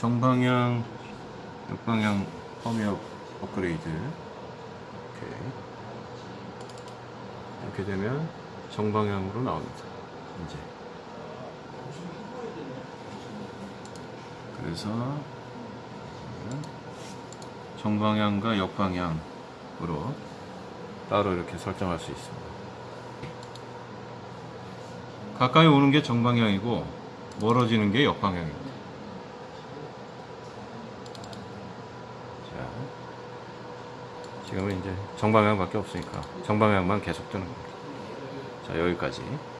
정방향, 역방향 펌웨어 업그레이드. 오케이. 이렇게 되면 정방향으로 나옵니다. 이제. 그래서 정방향과 역방향으로 따로 이렇게 설정할 수 있습니다. 가까이 오는 게 정방향이고 멀어지는 게 역방향입니다. 자, 지금은 이제 정방향밖에 없으니까 정방향만 계속 뜨는 겁니다. 자, 여기까지.